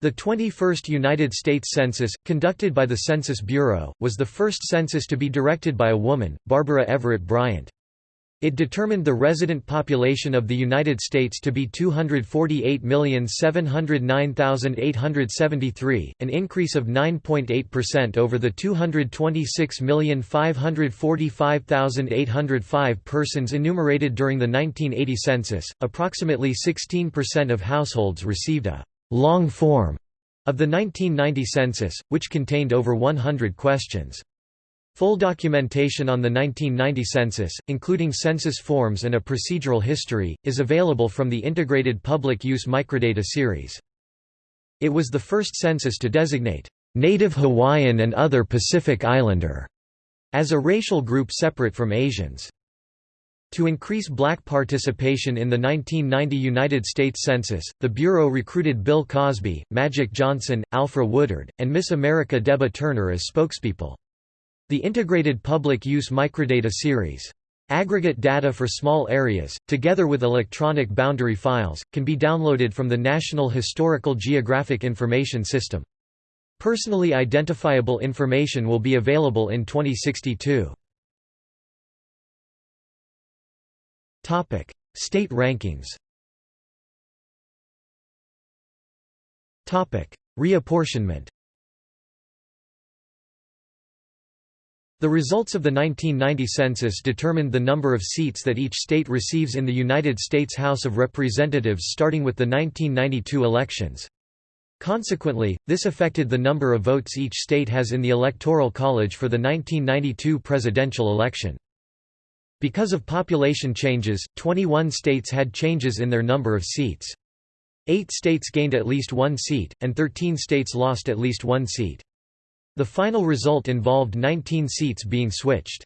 The 21st United States Census, conducted by the Census Bureau, was the first census to be directed by a woman, Barbara Everett Bryant. It determined the resident population of the United States to be 248,709,873, an increase of 9.8% over the 226,545,805 persons enumerated during the 1980 census. Approximately 16% of households received a long form of the 1990 census, which contained over 100 questions. Full documentation on the 1990 census, including census forms and a procedural history, is available from the Integrated Public Use Microdata series. It was the first census to designate Native Hawaiian and other Pacific Islander as a racial group separate from Asians. To increase black participation in the 1990 United States Census, the Bureau recruited Bill Cosby, Magic Johnson, Alfre Woodard, and Miss America Debbye Turner as spokespeople. The Integrated Public Use Microdata Series. Aggregate data for small areas, together with electronic boundary files, can be downloaded from the National Historical Geographic Information System. Personally identifiable information will be available in 2062. State rankings Topic: Reapportionment The results of the 1990 census determined the number of seats that each state receives in the United States House of Representatives starting with the 1992 elections. Consequently, this affected the number of votes each state has in the Electoral College for the 1992 presidential election. Because of population changes, 21 states had changes in their number of seats. Eight states gained at least one seat, and 13 states lost at least one seat. The final result involved 19 seats being switched.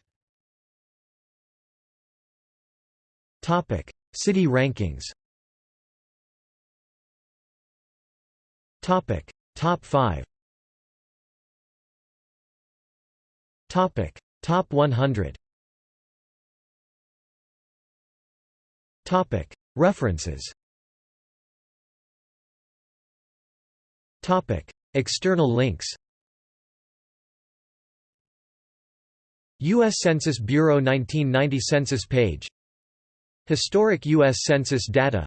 City rankings Top 5 Top 100 References External links U.S. Census Bureau 1990 Census page Historic U.S. Census data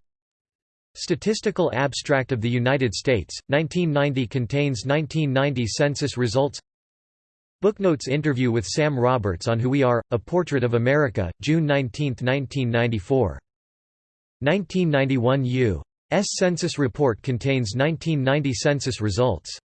Statistical Abstract of the United States, 1990 contains 1990 census results Booknotes interview with Sam Roberts on Who We Are, A Portrait of America, June 19, 1994. 1991 U.S. Census Report contains 1990 census results